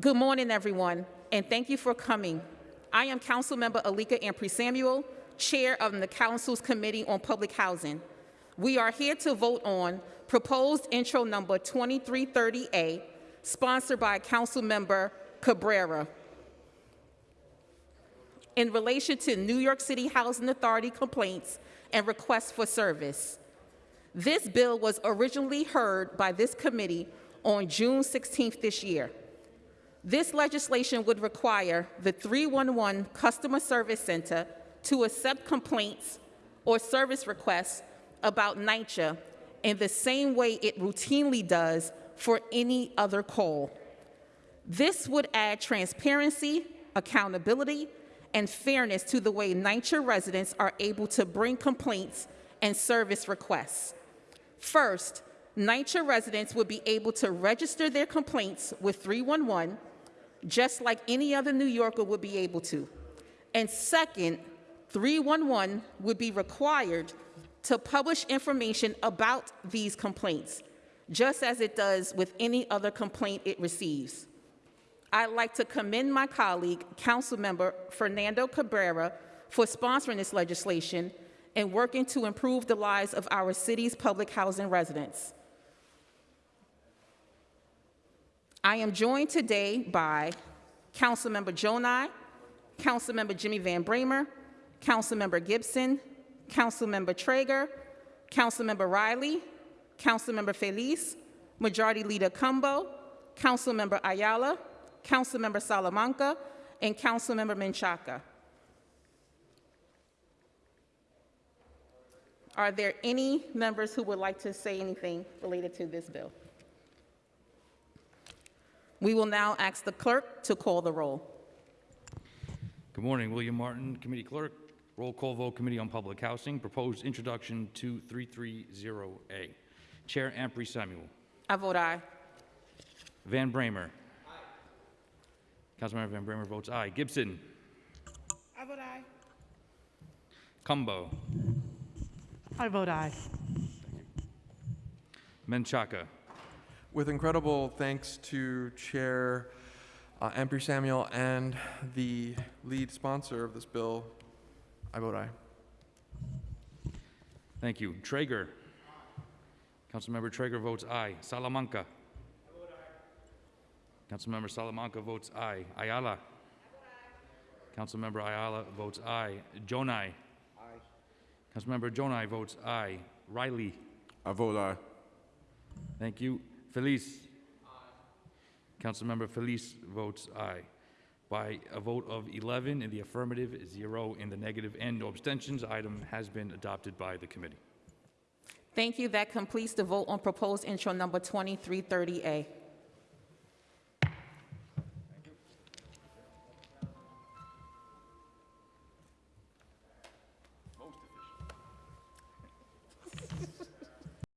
Good morning, everyone, and thank you for coming. I am Councilmember Alicka Ampry Samuel, Chair of the Council's Committee on Public Housing. We are here to vote on proposed intro number 2330A, sponsored by Councilmember Cabrera, in relation to New York City Housing Authority complaints and requests for service. This bill was originally heard by this committee on June 16th this year. This legislation would require the 311 Customer Service Center to accept complaints or service requests about NYCHA in the same way it routinely does for any other call. This would add transparency, accountability, and fairness to the way NYCHA residents are able to bring complaints and service requests. First, NYCHA residents would be able to register their complaints with 311 just like any other New Yorker would be able to. And second, 311 would be required to publish information about these complaints, just as it does with any other complaint it receives. I'd like to commend my colleague, Councilmember Fernando Cabrera, for sponsoring this legislation and working to improve the lives of our city's public housing residents. I am joined today by Councilmember Jonai, Councilmember Jimmy Van Bramer, Councilmember Gibson, Councilmember Treyger, Councilmember Riley, Councilmember Feliz, Majority Leader Cumbo, Councilmember Ayala, Councilmember Salamanca, and Councilmember Menchaca. Are there any members who would like to say anything related to this bill? We will now ask the clerk to call the roll. Good morning, William Martin, Committee Clerk. Roll call vote, Committee on Public Housing. Proposed introduction to 330A. Chair Ampry Samuel. I vote aye. Van Bramer. Aye. Councilmember Van Bramer votes aye. Gibson. I vote aye. Cumbo. I vote aye. Menchaca. With incredible thanks to Chair uh, Ampry Samuel and the lead sponsor of this bill, I vote aye. Thank you. Treyger. Councilmember Treyger votes aye. Salamanca. Councilmember Salamanca votes aye. Ayala. Councilmember Ayala votes aye. Jonai. Councilmember Jonai votes aye. Riley. I vote aye. Thank you. Feliz. Aye. Councilmember Feliz votes aye. By a vote of 11 in the affirmative, zero in the negative, and no abstentions, item has been adopted by the committee. Thank you. That completes the vote on proposed intro number 2330A.